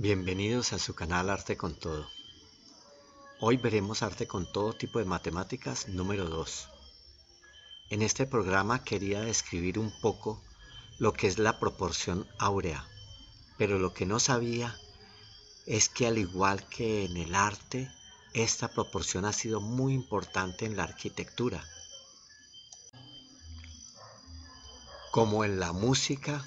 Bienvenidos a su canal Arte con Todo. Hoy veremos arte con todo tipo de matemáticas número 2. En este programa quería describir un poco lo que es la proporción áurea, pero lo que no sabía es que al igual que en el arte, esta proporción ha sido muy importante en la arquitectura, como en la música,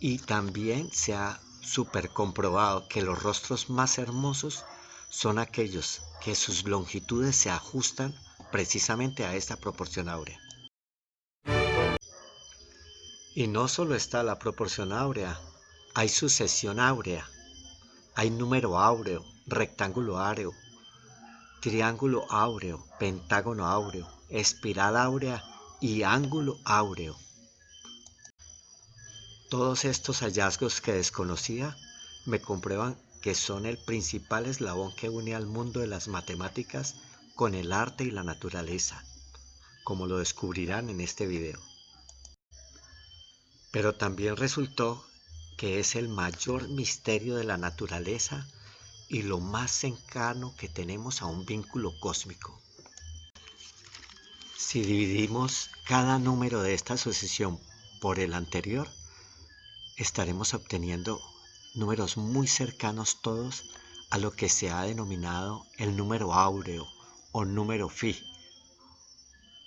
y también se ha super comprobado que los rostros más hermosos son aquellos que sus longitudes se ajustan precisamente a esta proporción áurea. Y no solo está la proporción áurea, hay sucesión áurea, hay número áureo, rectángulo áureo, triángulo áureo, pentágono áureo, espiral áurea y ángulo áureo. Todos estos hallazgos que desconocía me comprueban que son el principal eslabón que une al mundo de las matemáticas con el arte y la naturaleza, como lo descubrirán en este video. Pero también resultó que es el mayor misterio de la naturaleza y lo más cercano que tenemos a un vínculo cósmico. Si dividimos cada número de esta sucesión por el anterior, estaremos obteniendo números muy cercanos todos a lo que se ha denominado el número áureo o número phi,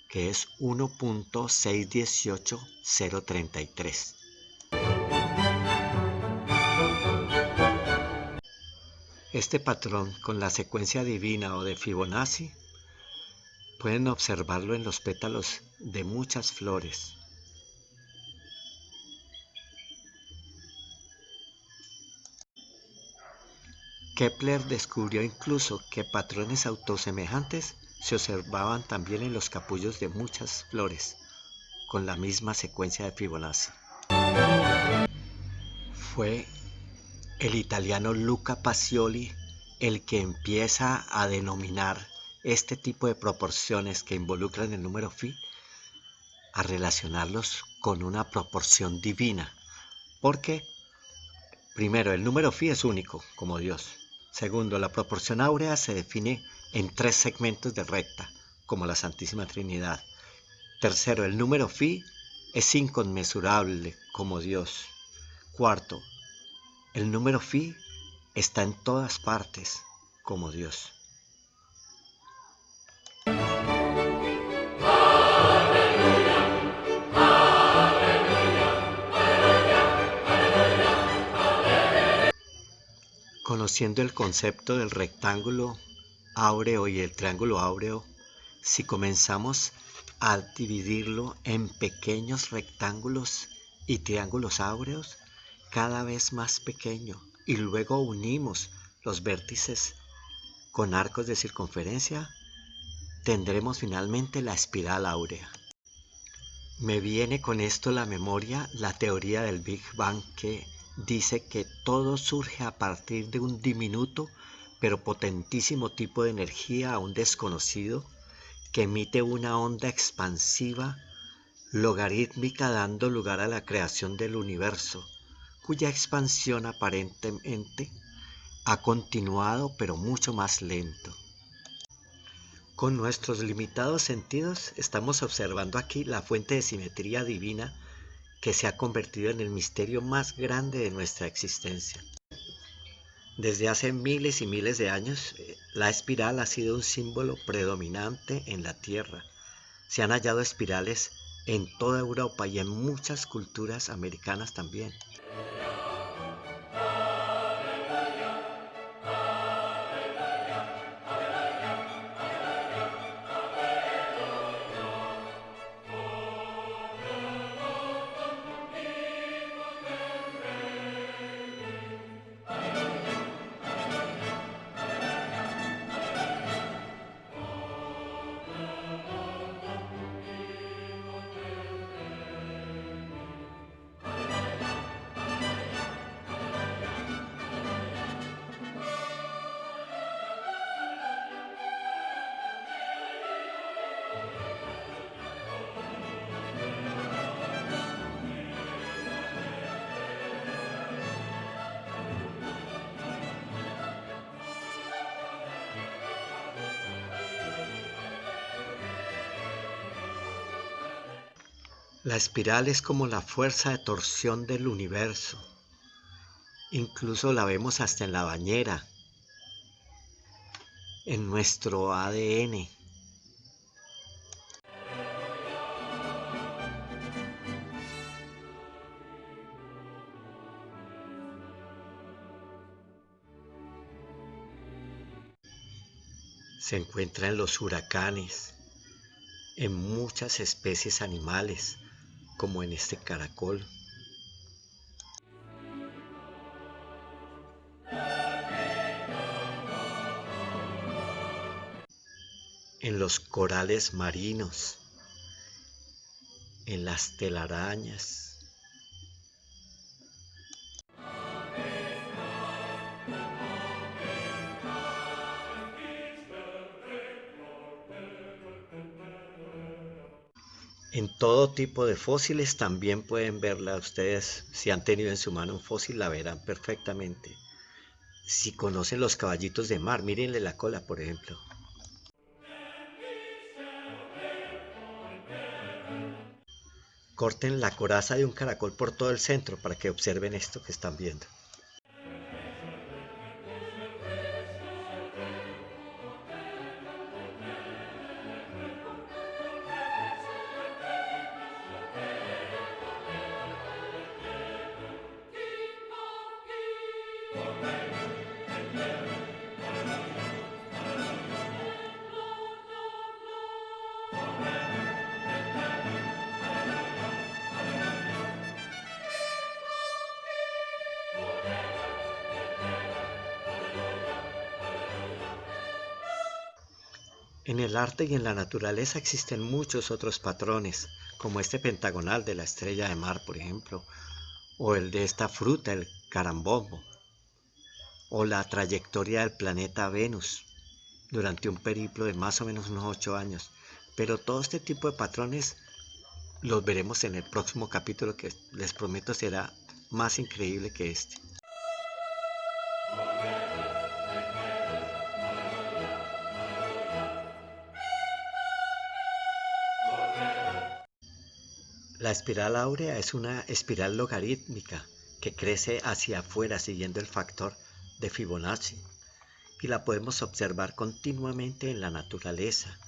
que es 1.618033. Este patrón con la secuencia divina o de Fibonacci pueden observarlo en los pétalos de muchas flores. Kepler descubrió incluso que patrones autosemejantes se observaban también en los capullos de muchas flores, con la misma secuencia de Fibonacci. Fue el italiano Luca Pacioli el que empieza a denominar este tipo de proporciones que involucran el número phi a relacionarlos con una proporción divina. Porque, primero, el número phi es único, como Dios. Segundo, la proporción áurea se define en tres segmentos de recta, como la Santísima Trinidad. Tercero, el número phi es inconmensurable, como Dios. Cuarto, el número phi está en todas partes, como Dios. Conociendo el concepto del rectángulo áureo y el triángulo áureo, si comenzamos a dividirlo en pequeños rectángulos y triángulos áureos, cada vez más pequeño, y luego unimos los vértices con arcos de circunferencia, tendremos finalmente la espiral áurea. Me viene con esto la memoria la teoría del Big Bang que dice que todo surge a partir de un diminuto pero potentísimo tipo de energía aún desconocido que emite una onda expansiva logarítmica dando lugar a la creación del universo, cuya expansión aparentemente ha continuado pero mucho más lento. Con nuestros limitados sentidos estamos observando aquí la fuente de simetría divina que se ha convertido en el misterio más grande de nuestra existencia. Desde hace miles y miles de años, eh, la espiral ha sido un símbolo predominante en la Tierra. Se han hallado espirales en toda Europa y en muchas culturas americanas también. La espiral es como la fuerza de torsión del universo. Incluso la vemos hasta en la bañera, en nuestro ADN. Se encuentra en los huracanes, en muchas especies animales, como en este caracol. En los corales marinos, en las telarañas, En todo tipo de fósiles también pueden verla ustedes, si han tenido en su mano un fósil la verán perfectamente. Si conocen los caballitos de mar, mírenle la cola por ejemplo. Corten la coraza de un caracol por todo el centro para que observen esto que están viendo. En el arte y en la naturaleza existen muchos otros patrones, como este pentagonal de la estrella de mar, por ejemplo, o el de esta fruta, el carambombo, o la trayectoria del planeta Venus durante un periplo de más o menos unos ocho años. Pero todo este tipo de patrones los veremos en el próximo capítulo que les prometo será más increíble que este. La espiral áurea es una espiral logarítmica que crece hacia afuera siguiendo el factor de Fibonacci y la podemos observar continuamente en la naturaleza.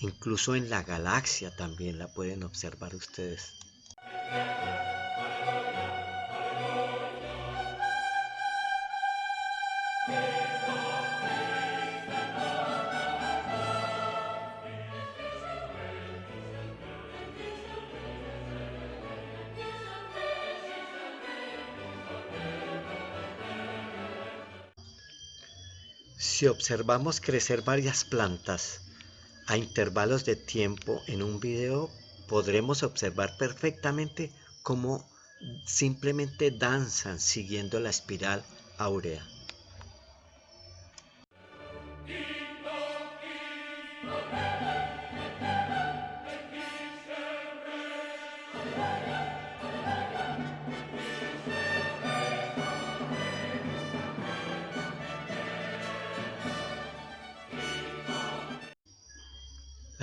Incluso en la galaxia también la pueden observar ustedes. Si observamos crecer varias plantas a intervalos de tiempo en un video, podremos observar perfectamente cómo simplemente danzan siguiendo la espiral áurea.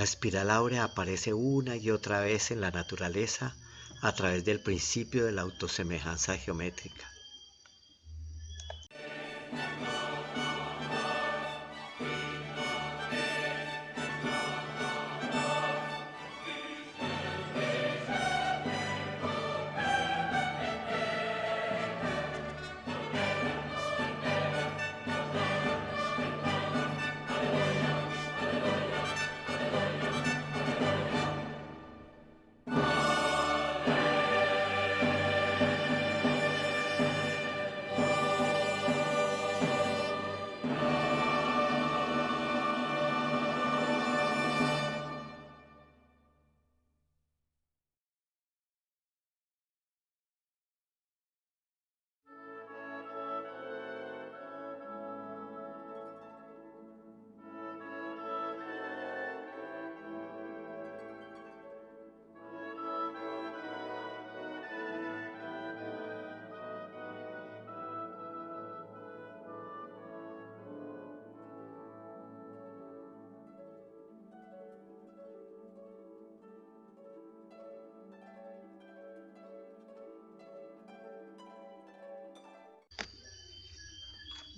Espiral áurea aparece una y otra vez en la naturaleza a través del principio de la autosemejanza geométrica.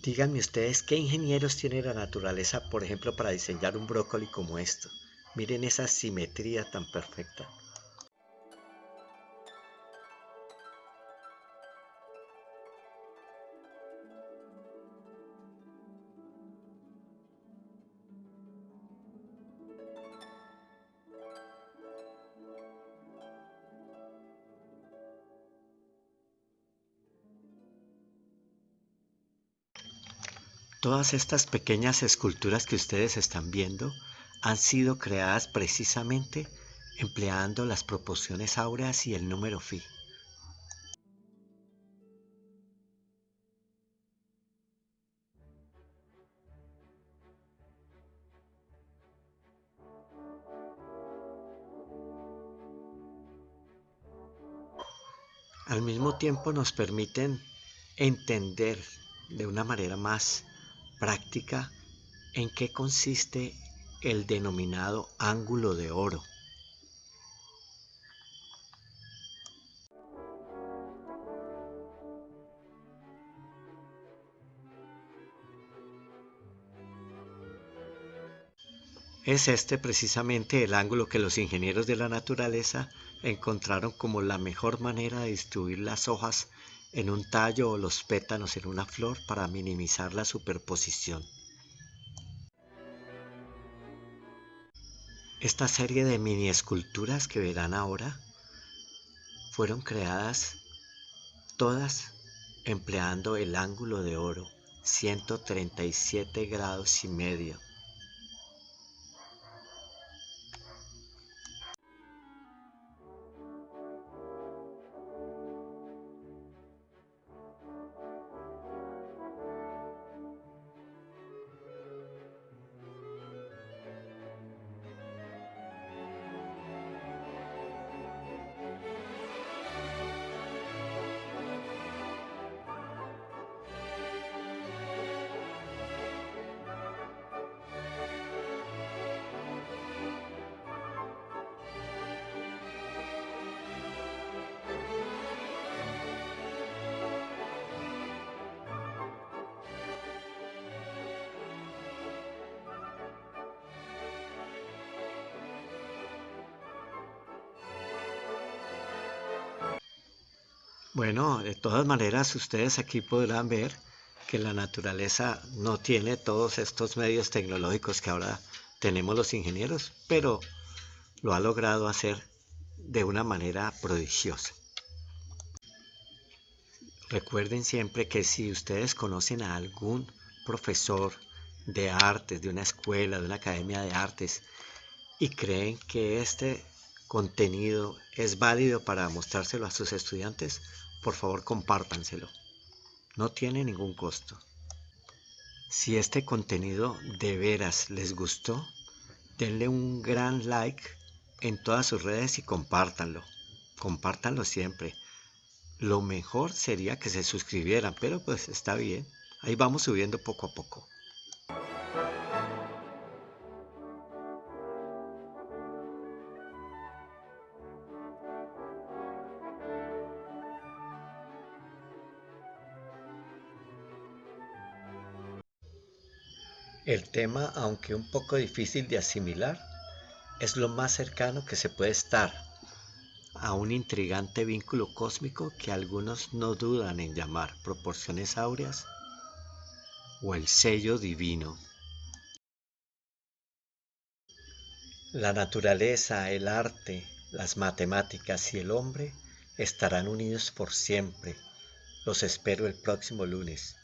Díganme ustedes qué ingenieros tiene la naturaleza, por ejemplo, para diseñar un brócoli como esto. Miren esa simetría tan perfecta. Todas estas pequeñas esculturas que ustedes están viendo han sido creadas precisamente empleando las proporciones áureas y el número phi. Al mismo tiempo nos permiten entender de una manera más práctica en qué consiste el denominado ángulo de oro. Es este precisamente el ángulo que los ingenieros de la naturaleza encontraron como la mejor manera de distribuir las hojas en un tallo o los pétalos en una flor para minimizar la superposición. Esta serie de mini esculturas que verán ahora fueron creadas todas empleando el ángulo de oro 137 grados y medio Bueno, de todas maneras ustedes aquí podrán ver que la naturaleza no tiene todos estos medios tecnológicos que ahora tenemos los ingenieros, pero lo ha logrado hacer de una manera prodigiosa. Recuerden siempre que si ustedes conocen a algún profesor de artes, de una escuela, de una academia de artes, y creen que este contenido es válido para mostrárselo a sus estudiantes, por favor compártanselo. No tiene ningún costo. Si este contenido de veras les gustó, denle un gran like en todas sus redes y compártanlo. Compártanlo siempre. Lo mejor sería que se suscribieran, pero pues está bien. Ahí vamos subiendo poco a poco. El tema, aunque un poco difícil de asimilar, es lo más cercano que se puede estar a un intrigante vínculo cósmico que algunos no dudan en llamar proporciones áureas o el sello divino. La naturaleza, el arte, las matemáticas y el hombre estarán unidos por siempre. Los espero el próximo lunes.